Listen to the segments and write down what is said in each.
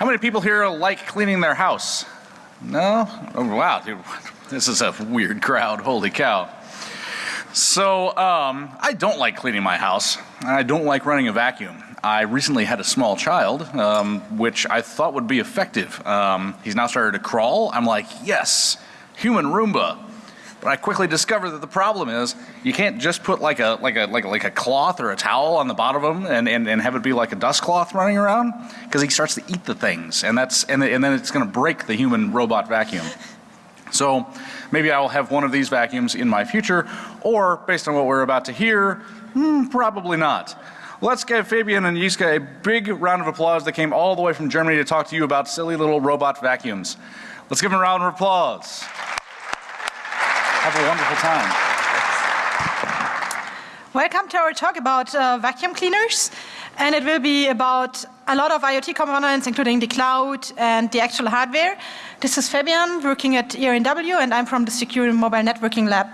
How many people here like cleaning their house? No? Oh, wow, dude, this is a weird crowd, holy cow. So, um, I don't like cleaning my house. I don't like running a vacuum. I recently had a small child, um, which I thought would be effective. Um, he's now started to crawl. I'm like, yes, human Roomba. But I quickly discovered that the problem is you can't just put like a like a like a, like a cloth or a towel on the bottom of him and, and, and have it be like a dust cloth running around because he starts to eat the things and that's and, and then it's going to break the human robot vacuum. So maybe I will have one of these vacuums in my future or based on what we're about to hear, hmm, probably not. Let's give Fabian and Jiska a big round of applause that came all the way from Germany to talk to you about silly little robot vacuums. Let's give them a round of applause. Have a wonderful time. Welcome to our talk about uh, vacuum cleaners. And it will be about a lot of IoT components, including the cloud and the actual hardware. This is Fabian working at ERNW, and I'm from the Secure Mobile Networking Lab.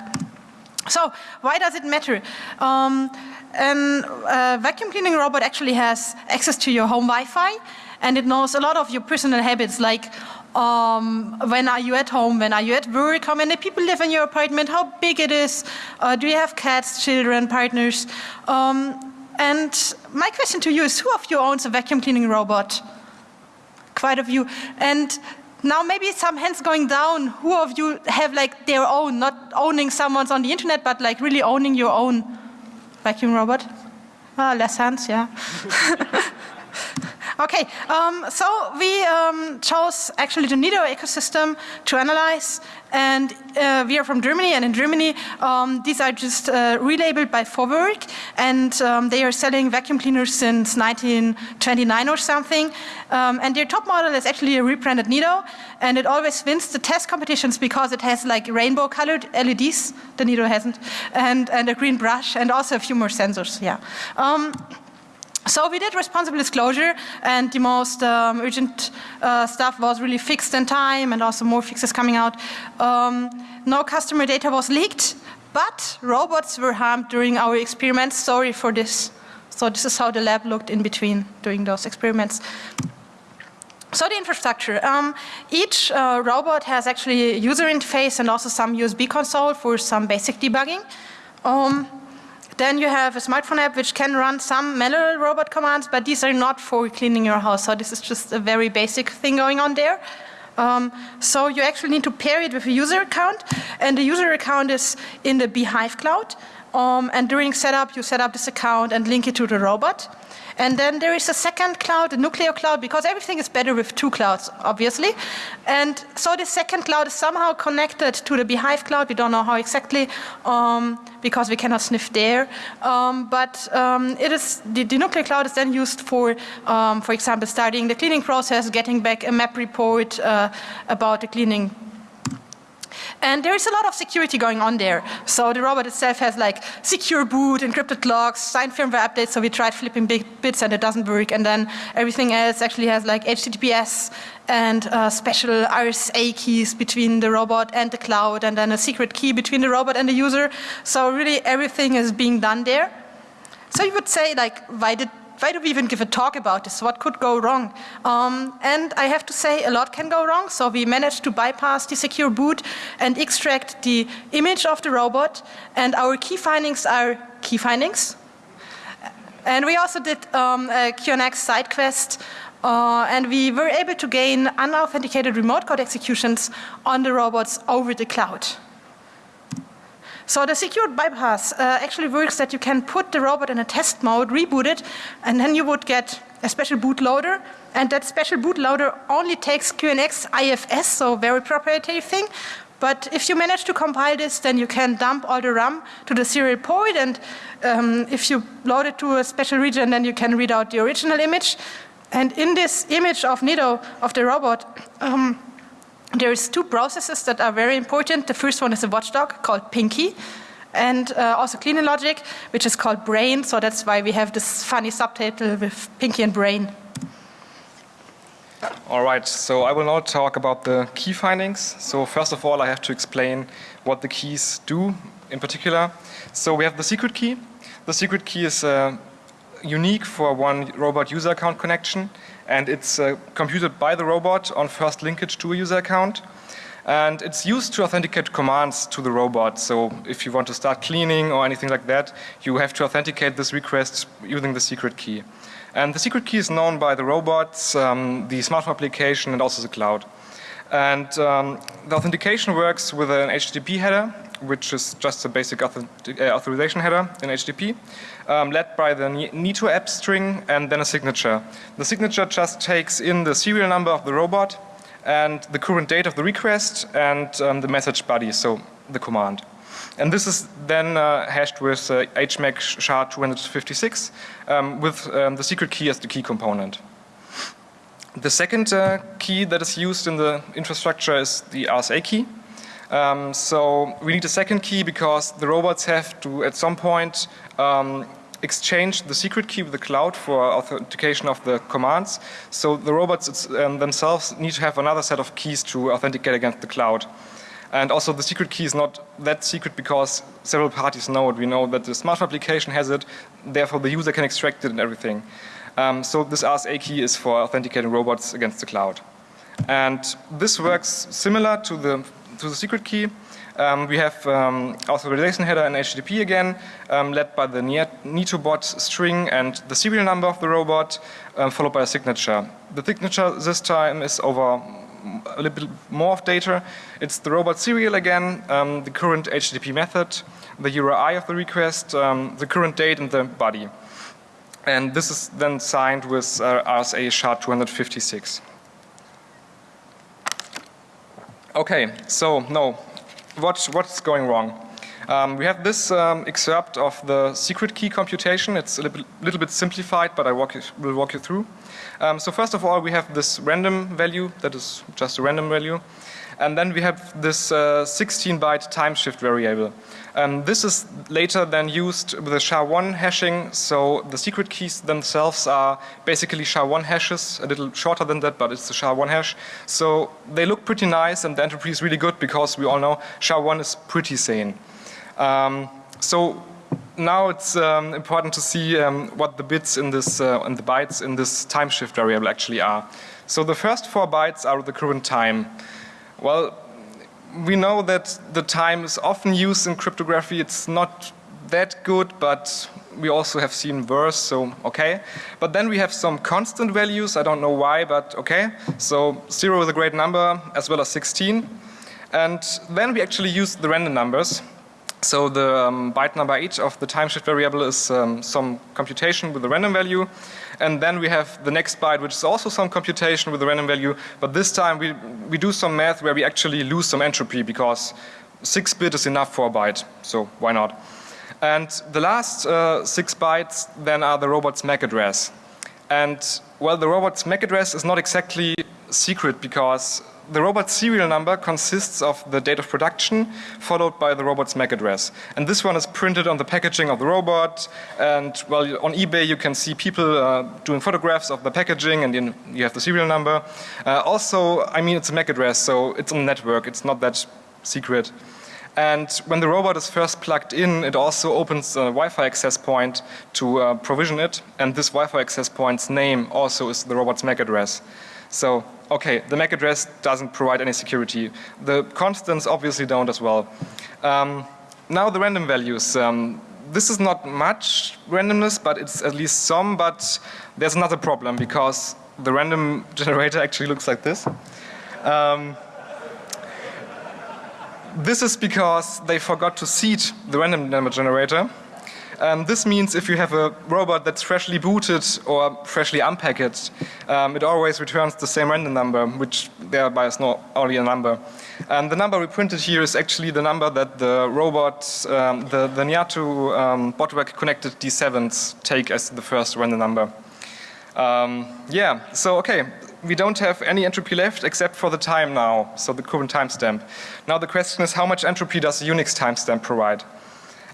So, why does it matter? Um, a uh, vacuum cleaning robot actually has access to your home Wi-Fi, and it knows a lot of your personal habits, like um, when are you at home, when are you at work, how many people live in your apartment, how big it is, uh, do you have cats, children, partners. Um, and my question to you is, who of you owns a vacuum cleaning robot? Quite a few. And now maybe some hands going down, who of you have like their own, not owning someone's on the internet, but like really owning your own vacuum robot? Ah, less hands, yeah. Okay, um, so we um, chose actually the Neato ecosystem to analyze and uh, we are from Germany and in Germany um, these are just uh, relabeled by Vorwerk and um, they are selling vacuum cleaners since 1929 or something um, and their top model is actually a rebranded Neato and it always wins the test competitions because it has like rainbow colored LEDs, the Neato hasn't, and, and a green brush and also a few more sensors, yeah. So we did responsible disclosure and the most um, urgent uh, stuff was really fixed in time and also more fixes coming out. Um, no customer data was leaked, but robots were harmed during our experiments. Sorry for this. So this is how the lab looked in between doing those experiments. So the infrastructure. Um, each uh, robot has actually a user interface and also some USB console for some basic debugging. Um, then you have a smartphone app which can run some manual robot commands, but these are not for cleaning your house. So this is just a very basic thing going on there. Um, so you actually need to pair it with a user account, and the user account is in the Beehive cloud. Um, and during setup, you set up this account and link it to the robot. And then there is a second cloud, a Nucleo cloud, because everything is better with two clouds, obviously. And so the second cloud is somehow connected to the Beehive cloud. We don't know how exactly, um, because we cannot sniff there. Um, but um, it is the, the, Nucleo cloud is then used for, um, for example, starting the cleaning process, getting back a map report uh, about the cleaning and there is a lot of security going on there. So the robot itself has like secure boot, encrypted logs, signed firmware updates. So we tried flipping big bits and it doesn't work. And then everything else actually has like HTTPS and uh, special RSA keys between the robot and the cloud and then a secret key between the robot and the user. So really everything is being done there. So you would say like, why did why do we even give a talk about this? What could go wrong? Um, and I have to say a lot can go wrong. So we managed to bypass the secure boot and extract the image of the robot. And our key findings are key findings. And we also did um, a QNX side quest uh, and we were able to gain unauthenticated remote code executions on the robots over the cloud. So the secured bypass uh, actually works that you can put the robot in a test mode, reboot it, and then you would get a special bootloader. And that special bootloader only takes QNX IFS, so very proprietary thing. But if you manage to compile this, then you can dump all the RAM to the serial port. And um, if you load it to a special region, then you can read out the original image. And in this image of Neato, of the robot, um, there's two processes that are very important. The first one is a watchdog called Pinky and uh, also cleaning logic, which is called brain. So that's why we have this funny subtitle with Pinky and brain. All right, so I will now talk about the key findings. So first of all, I have to explain what the keys do in particular. So we have the secret key. The secret key is uh, unique for one robot user account connection and it's uh, computed by the robot on first linkage to a user account. And it's used to authenticate commands to the robot. So if you want to start cleaning or anything like that, you have to authenticate this request using the secret key. And the secret key is known by the robots, um, the smartphone application, and also the cloud. And um, the authentication works with an HTTP header, which is just a basic author uh, authorization header in HTTP, um, led by the Neato app string and then a signature. The signature just takes in the serial number of the robot and the current date of the request and um, the message body, so the command. And this is then uh, hashed with uh, HMAC SHA-256 um, with um, the secret key as the key component. The second uh, key that is used in the infrastructure is the RSA key. Um, so we need a second key because the robots have to at some point um, exchange the secret key with the cloud for authentication of the commands. So the robots um, themselves need to have another set of keys to authenticate against the cloud. And also the secret key is not that secret because several parties know it. We know that the smart application has it, therefore the user can extract it and everything. Um, so this RSA key is for authenticating robots against the cloud. And this works similar to the, to the secret key. Um, we have um, authorization header and HTTP again, um, led by the NeatoBot string and the serial number of the robot, um, followed by a signature. The signature this time is over a little bit more of data. It's the robot serial again, um, the current HTTP method, the URI of the request, um, the current date and the body. And this is then signed with uh, RSA SHA-256. Okay, so no, what, what's going wrong? Um, we have this um, excerpt of the secret key computation. It's a little, little bit simplified, but I walk you, will walk you through. Um, so first of all, we have this random value that is just a random value. And then we have this uh, 16 byte time shift variable. Um, this is later then used with the SHA-1 hashing. So the secret keys themselves are basically SHA-1 hashes, a little shorter than that, but it's the SHA-1 hash. So they look pretty nice and the entropy is really good because we all know SHA-1 is pretty sane. Um, so now it's um, important to see um, what the bits in this uh, and the bytes in this time shift variable actually are. So the first four bytes are the current time. Well, we know that the time is often used in cryptography. It's not that good, but we also have seen worse, so okay. But then we have some constant values. I don't know why, but okay. So 0 is a great number, as well as 16. And then we actually use the random numbers. So the um, byte number 8 of the time shift variable is um, some computation with a random value. And then we have the next byte which is also some computation with a random value. But this time we, we do some math where we actually lose some entropy because 6 bit is enough for a byte. So why not? And the last uh, 6 bytes then are the robot's MAC address. And well the robot's MAC address is not exactly secret because the robot's serial number consists of the date of production followed by the robot's MAC address. And this one is printed on the packaging of the robot and well on eBay you can see people uh, doing photographs of the packaging and you have the serial number. Uh, also I mean it's a MAC address so it's on network, it's not that secret. And when the robot is first plugged in, it also opens a Wi-Fi access point to uh, provision it. And this Wi-Fi access point's name also is the robot's MAC address. So, okay, the MAC address doesn't provide any security. The constants obviously don't as well. Um, now the random values. Um, this is not much randomness, but it's at least some, but there's another problem because the random generator actually looks like this. Um, this is because they forgot to seed the random number generator um, this means if you have a robot that's freshly booted or freshly unpackaged, um, it always returns the same random number, which thereby is not only a number. And the number we printed here is actually the number that the robot, um, the, the Neato um, connected D7s take as the first random number. Um, yeah, so okay, we don't have any entropy left except for the time now, so the current timestamp. Now the question is how much entropy does the Unix timestamp provide?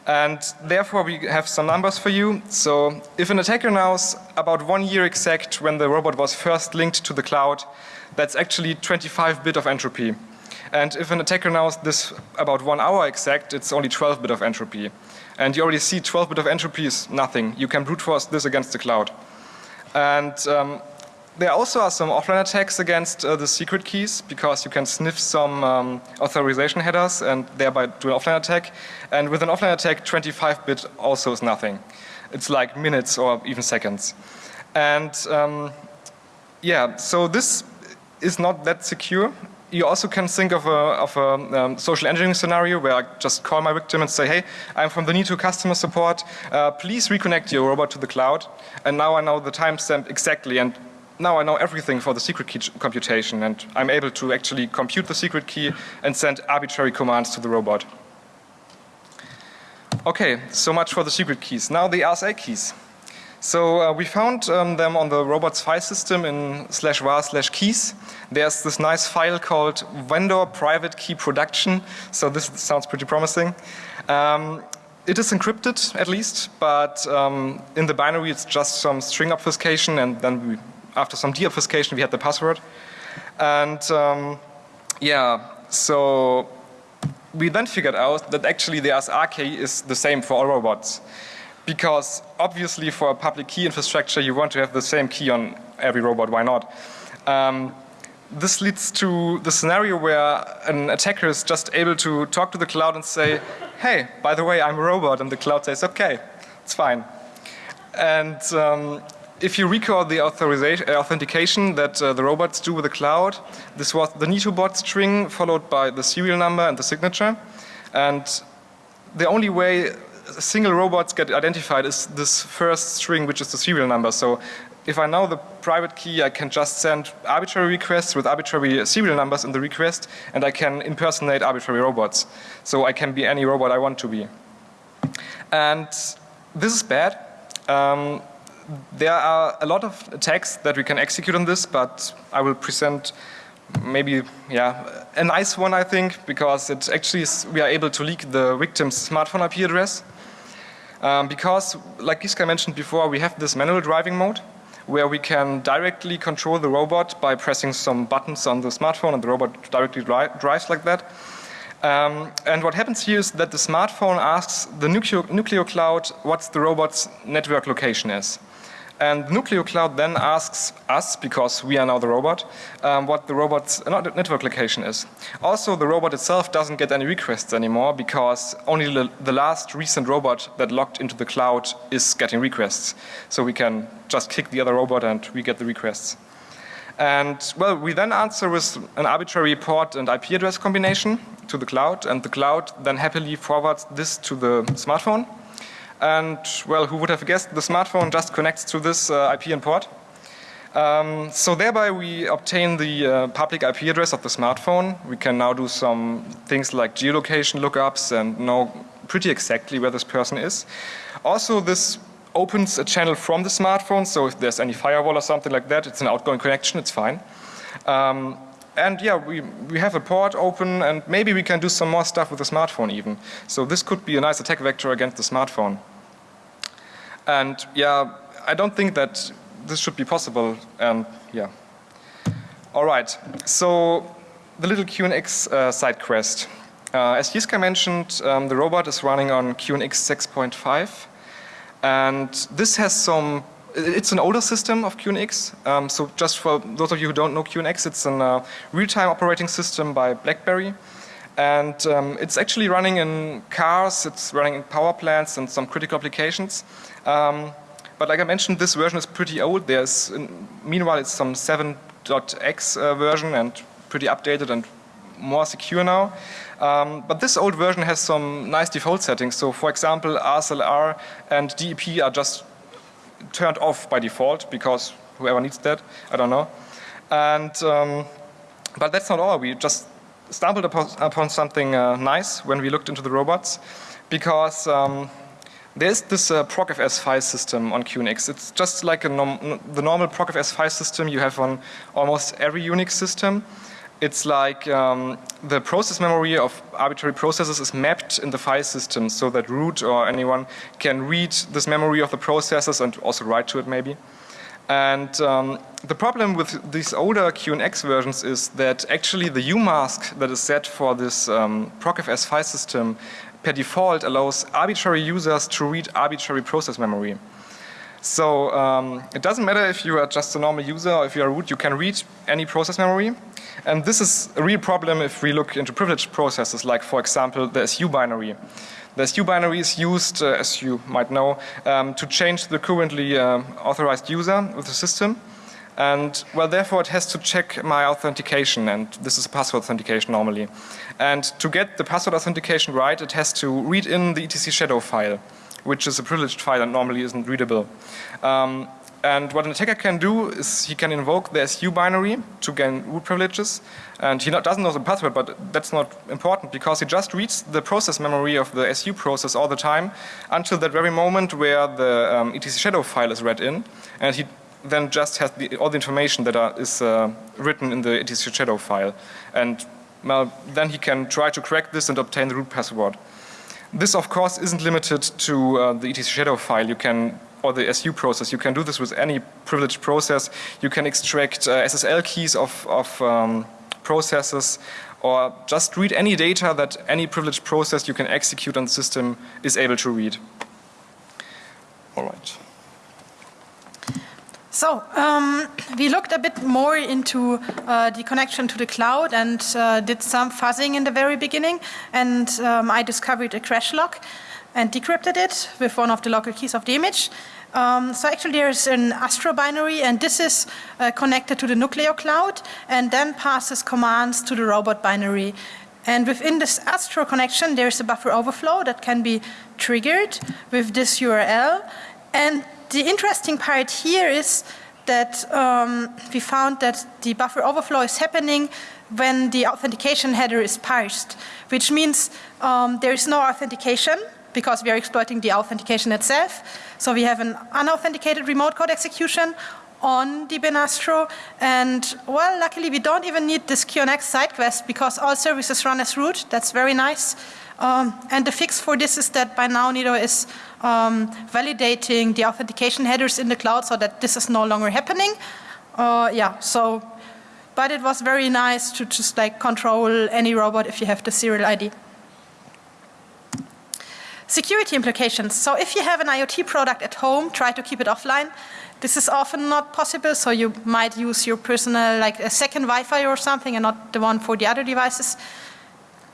And therefore we have some numbers for you. So if an attacker knows about one year exact when the robot was first linked to the cloud, that's actually 25 bit of entropy. And if an attacker knows this about one hour exact, it's only 12 bit of entropy. And you already see 12 bit of entropy is nothing. You can brute force this against the cloud. And um, there also are some offline attacks against uh, the secret keys because you can sniff some um, authorization headers and thereby do an offline attack. And with an offline attack, 25-bit also is nothing. It's like minutes or even seconds. And um, yeah, so this is not that secure. You also can think of a, of a um, social engineering scenario where I just call my victim and say, hey, I'm from the Neato customer support. Uh, please reconnect your robot to the cloud. And now I know the timestamp exactly and now I know everything for the secret key computation and I'm able to actually compute the secret key and send arbitrary commands to the robot. Okay, so much for the secret keys. Now the RSA keys. So uh, we found um, them on the robot's file system in slash var slash keys. There's this nice file called vendor private key production. So this sounds pretty promising. Um, it is encrypted at least, but um, in the binary it's just some string obfuscation and then we, after some deobfuscation we had the password. And um, yeah, so we then figured out that actually the RSA key is the same for all robots because obviously for a public key infrastructure you want to have the same key on every robot, why not? Um, this leads to the scenario where an attacker is just able to talk to the cloud and say, hey, by the way, I'm a robot, and the cloud says, okay, it's fine. And um, if you recall the authorization, uh, authentication that uh, the robots do with the cloud, this was the NeatoBot string followed by the serial number and the signature. And the only way single robots get identified is this first string which is the serial number. So if I know the private key I can just send arbitrary requests with arbitrary serial numbers in the request and I can impersonate arbitrary robots. So I can be any robot I want to be. And this is bad. Um, there are a lot of attacks that we can execute on this but I will present maybe yeah a nice one I think because it actually is, we are able to leak the victim's smartphone IP address um, because, like Jiska mentioned before, we have this manual driving mode where we can directly control the robot by pressing some buttons on the smartphone and the robot directly dri drives like that. Um, and what happens here is that the smartphone asks the Nucleo, Nucleo cloud what the robot's network location is. And Nucleo Cloud then asks us, because we are now the robot, um, what the robot's network location is. Also, the robot itself doesn't get any requests anymore because only the, the last recent robot that logged into the cloud is getting requests. So we can just kick the other robot and we get the requests. And well, we then answer with an arbitrary port and IP address combination to the cloud and the cloud then happily forwards this to the smartphone and well, who would have guessed the smartphone just connects to this uh, IP and port. Um, so thereby we obtain the uh, public IP address of the smartphone. We can now do some things like geolocation lookups and know pretty exactly where this person is. Also this opens a channel from the smartphone, so if there's any firewall or something like that, it's an outgoing connection, it's fine. Um, and yeah, we, we have a port open and maybe we can do some more stuff with the smartphone even. So this could be a nice attack vector against the smartphone. And yeah, I don't think that this should be possible. And yeah. All right. So the little QNX uh, side quest. Uh, as Jiska mentioned, um, the robot is running on QNX 6.5. And this has some, it's an older system of QNX. Um, so just for those of you who don't know QNX, it's a uh, real-time operating system by BlackBerry. And um, it's actually running in cars, it's running in power plants and some critical applications. Um, but like I mentioned, this version is pretty old. There's, in, meanwhile, it's some 7.x uh, version and pretty updated and more secure now. Um, but this old version has some nice default settings. So for example, ASLR and DEP are just turned off by default because whoever needs that, I don't know. And, um, but that's not all. We just stumbled upon, upon something uh, nice when we looked into the robots because um, there's this uh, procfs file system on QNX. It's just like nom the normal procfs file system you have on almost every Unix system. It's like um, the process memory of arbitrary processes is mapped in the file system so that root or anyone can read this memory of the processes and also write to it maybe. And um, the problem with these older QNX versions is that actually the UMask that is set for this um, procfs file system per default allows arbitrary users to read arbitrary process memory. So um, it doesn't matter if you are just a normal user or if you are root, you can read any process memory. And this is a real problem if we look into privileged processes like, for example, the SU binary. The SU binary is used, uh, as you might know, um, to change the currently uh, authorized user of the system. And well, therefore it has to check my authentication and this is password authentication normally. And to get the password authentication right, it has to read in the etc shadow file which is a privileged file and normally isn't readable. Um, and what an attacker can do is he can invoke the SU binary to gain root privileges. And he not, doesn't know the password, but that's not important because he just reads the process memory of the SU process all the time until that very moment where the um, etc shadow file is read in. And he then just has the, all the information that are, is uh, written in the etc shadow file. And well, then he can try to crack this and obtain the root password. This of course isn't limited to uh, the etc shadow file. You can or the SU process. You can do this with any privileged process. You can extract uh, SSL keys of, of um, processes or just read any data that any privileged process you can execute on the system is able to read. All right. So um, we looked a bit more into uh, the connection to the cloud and uh, did some fuzzing in the very beginning and um, I discovered a crash log and decrypted it with one of the local keys of the image. Um, so actually there's an Astro binary and this is uh, connected to the Nucleo cloud and then passes commands to the robot binary. And within this Astro connection there's a buffer overflow that can be triggered with this URL and the interesting part here is that um, we found that the buffer overflow is happening when the authentication header is parsed, which means um, there is no authentication because we are exploiting the authentication itself. So we have an unauthenticated remote code execution on the Benastro and well luckily we don't even need this QNX side quest because all services run as root. That's very nice. Um, and the fix for this is that by now Neato is um, validating the authentication headers in the cloud so that this is no longer happening. Uh, yeah, so, but it was very nice to just like control any robot if you have the serial ID. Security implications. So if you have an IoT product at home, try to keep it offline. This is often not possible, so you might use your personal, like a second Wi-Fi or something and not the one for the other devices.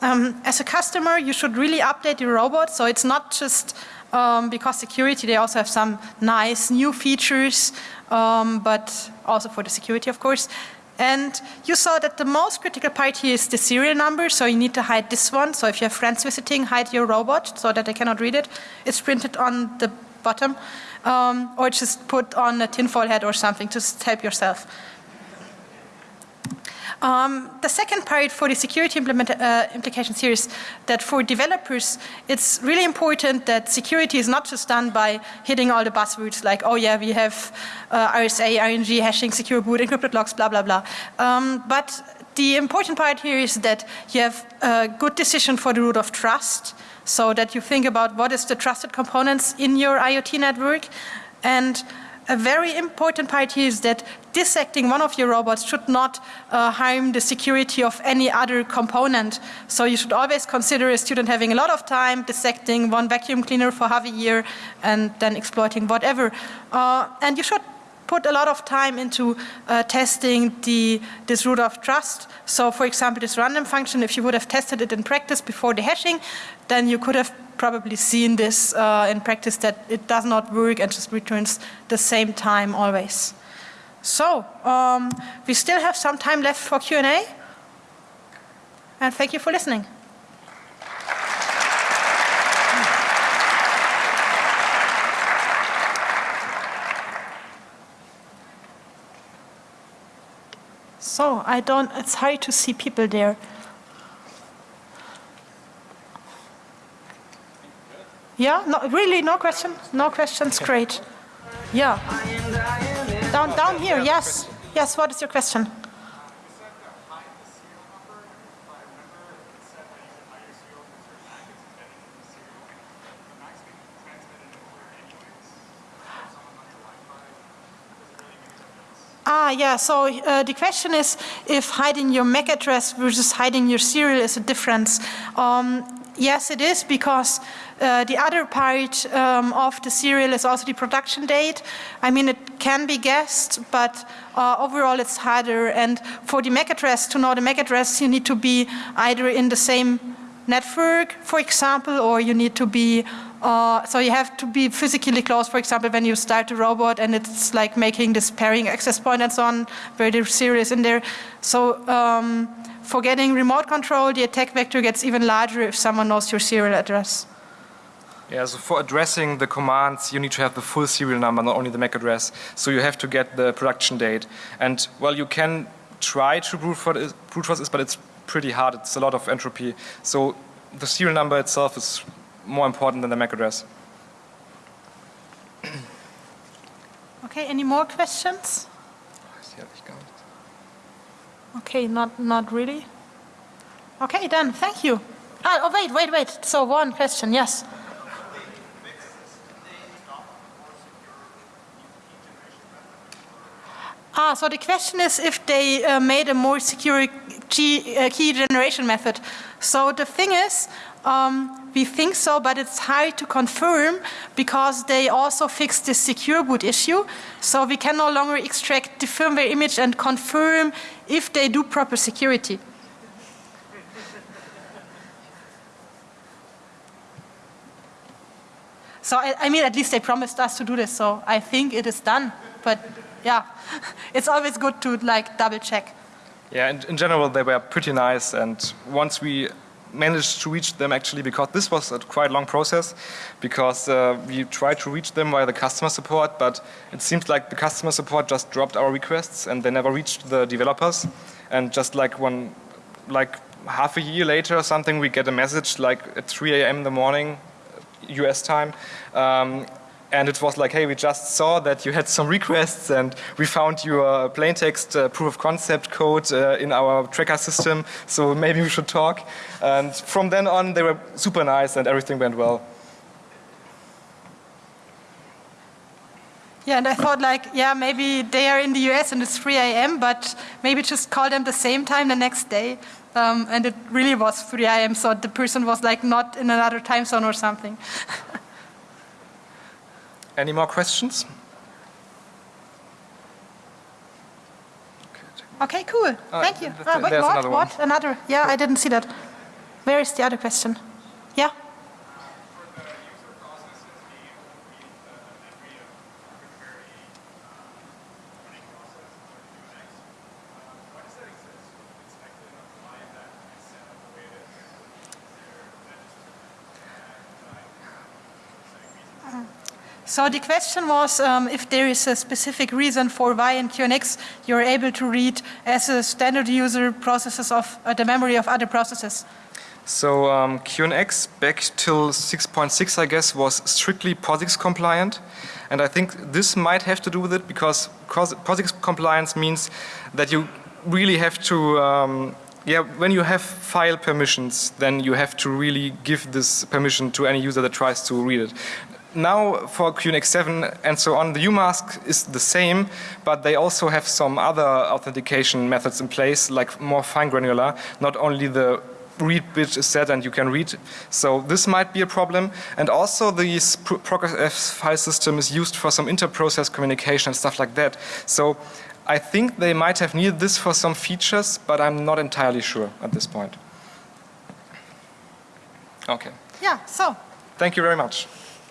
Um, as a customer, you should really update your robot, so it's not just um, because security, they also have some nice new features, um, but also for the security, of course. And you saw that the most critical part here is the serial number, so you need to hide this one. So if you have friends visiting, hide your robot so that they cannot read it. It's printed on the bottom, um, or just put on a tinfoil hat or something to help yourself. Um, the second part for the security uh, implications here is that for developers, it's really important that security is not just done by hitting all the buzzwords like, oh yeah, we have uh, RSA, RNG, hashing, secure boot, encrypted logs, blah, blah, blah. Um, but the important part here is that you have a good decision for the root of trust so that you think about what is the trusted components in your IoT network and a very important part here is that dissecting one of your robots should not uh, harm the security of any other component. So you should always consider a student having a lot of time dissecting one vacuum cleaner for half a year and then exploiting whatever. Uh, and you should put a lot of time into uh, testing the, this root of trust. So for example, this random function, if you would have tested it in practice before the hashing, then you could have probably seen this uh, in practice that it does not work and just returns the same time always. So, um, we still have some time left for Q&A. And thank you for listening. So, I don't, it's hard to see people there. Yeah, no, really, no question? No questions, great. Yeah. Down, down here, yes. Yes, what is your question? Ah, yeah, so uh, the question is if hiding your MAC address versus hiding your serial is a difference. Um, Yes, it is because uh, the other part um, of the serial is also the production date. I mean, it can be guessed, but uh, overall it's harder. And for the MAC address, to know the MAC address, you need to be either in the same network, for example, or you need to be, uh, so you have to be physically close, for example, when you start a robot and it's like making this pairing access point and so on, very serious in there. So um, for getting remote control, the attack vector gets even larger if someone knows your serial address. Yeah, so for addressing the commands, you need to have the full serial number, not only the MAC address. So you have to get the production date. And well, you can try to brute force, brute force this, but it's pretty hard. It's a lot of entropy. So the serial number itself is more important than the MAC address. Okay, any more questions? Okay, not, not really. Okay, done. Thank you. Ah, oh, wait, wait, wait. So one question, yes. Ah, so the question is if they uh, made a more secure key, uh, key generation method. So the thing is, um, we think so, but it's hard to confirm because they also fixed the secure boot issue. So we can no longer extract the firmware image and confirm if they do proper security. So I, I, mean, at least they promised us to do this, so I think it is done. But yeah, it's always good to like double check. Yeah, in, in general, they were pretty nice, and once we managed to reach them actually because this was a quite long process because uh, we tried to reach them via the customer support but it seems like the customer support just dropped our requests and they never reached the developers and just like one like half a year later or something we get a message like at 3 a.m. in the morning US time um, and it was like, hey, we just saw that you had some requests and we found your plain text uh, proof of concept code uh, in our tracker system, so maybe we should talk. And from then on, they were super nice and everything went well. Yeah, and I thought like, yeah, maybe they are in the US and it's 3 a.m., but maybe just call them the same time the next day. Um, and it really was 3 a.m., so the person was like not in another time zone or something. Any more questions? Okay, cool. Uh, Thank you. Ah, wait, what? Another what? Another? Yeah, I didn't see that. Where is the other question? Yeah? So the question was um, if there is a specific reason for why in QNX you're able to read as a standard user processes of uh, the memory of other processes. So um, QNX back till 6.6 I guess was strictly POSIX compliant and I think this might have to do with it because POSIX compliance means that you really have to um, yeah, when you have file permissions, then you have to really give this permission to any user that tries to read it now for QNX 7 and so on, the UMask is the same, but they also have some other authentication methods in place, like more fine granular, not only the read bit is set and you can read. So this might be a problem. And also this procfs file system is used for some inter-process communication and stuff like that. So I think they might have needed this for some features, but I'm not entirely sure at this point. Okay. Yeah, so. Thank you very much.